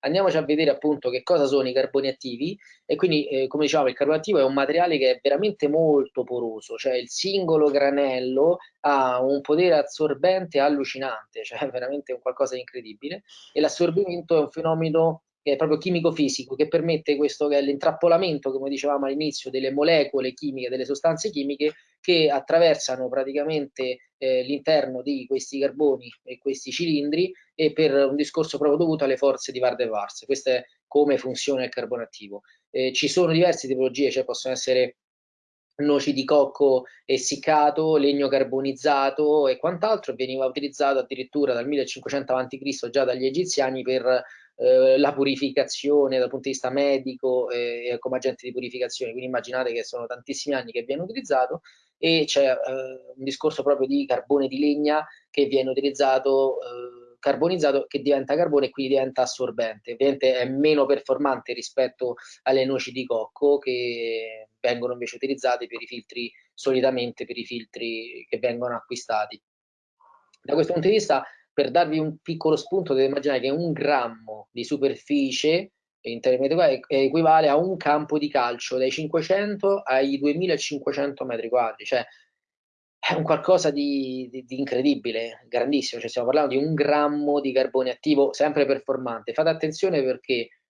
andiamoci a vedere appunto che cosa sono i carboni attivi. E quindi eh, come dicevamo il carbone attivo è un materiale che è veramente molto poroso, cioè il singolo granello ha un potere assorbente allucinante, cioè veramente un qualcosa di incredibile. E l'assorbimento è un fenomeno che proprio chimico-fisico, che permette questo che è l'intrappolamento, come dicevamo all'inizio, delle molecole chimiche, delle sostanze chimiche che attraversano praticamente eh, l'interno di questi carboni e questi cilindri e per un discorso proprio dovuto alle forze di Van der Waals. Questo è come funziona il carbone attivo. Eh, ci sono diverse tipologie, cioè possono essere noci di cocco essiccato, legno carbonizzato e quant'altro, veniva utilizzato addirittura dal 1500 a.C. già dagli egiziani per eh, la purificazione dal punto di vista medico eh, come agente di purificazione, quindi immaginate che sono tantissimi anni che viene utilizzato e c'è eh, un discorso proprio di carbone di legna che viene utilizzato eh, carbonizzato che diventa carbone e quindi diventa assorbente. Ovviamente è meno performante rispetto alle noci di cocco che vengono invece utilizzate per i filtri solitamente per i filtri che vengono acquistati. Da questo punto di vista per darvi un piccolo spunto dovete immaginare che un grammo di superficie equivale a un campo di calcio dai 500 ai 2500 metri quadri, cioè è un qualcosa di, di, di, incredibile, grandissimo, cioè stiamo parlando di un grammo di carbone attivo sempre performante. Fate attenzione perché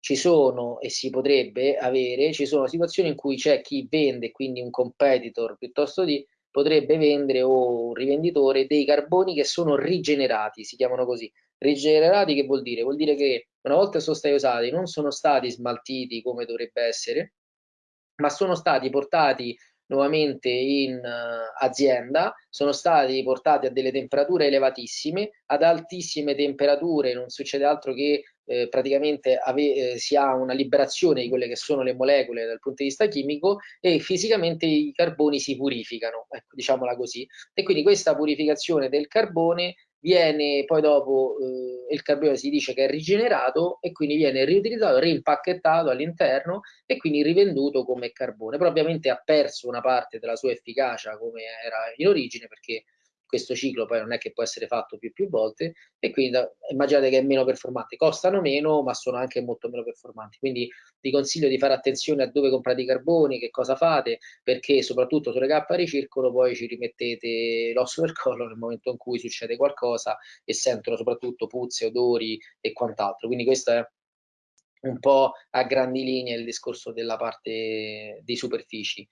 ci sono e si potrebbe avere, ci sono situazioni in cui c'è chi vende, quindi un competitor piuttosto di potrebbe vendere o un rivenditore dei carboni che sono rigenerati, si chiamano così. Rigenerati che vuol dire? Vuol dire che una volta sono stati usati non sono stati smaltiti come dovrebbe essere, ma sono stati portati nuovamente in uh, azienda, sono stati portati a delle temperature elevatissime, ad altissime temperature non succede altro che eh, praticamente eh, si ha una liberazione di quelle che sono le molecole dal punto di vista chimico e fisicamente i carboni si purificano, ecco, diciamola così. E quindi questa purificazione del carbone viene poi dopo eh, il carbone si dice che è rigenerato e quindi viene riutilizzato, rimpacchettato all'interno e quindi rivenduto come carbone. Però ovviamente ha perso una parte della sua efficacia come era in origine perché questo ciclo poi non è che può essere fatto più più volte e quindi immaginate che è meno performante, costano meno ma sono anche molto meno performanti, quindi vi consiglio di fare attenzione a dove comprate i carboni, che cosa fate, perché soprattutto sulle cappe a ricircolo poi ci rimettete l'osso del collo nel momento in cui succede qualcosa e sentono soprattutto puzze, odori e quant'altro, quindi questo è un po' a grandi linee il discorso della parte di superfici.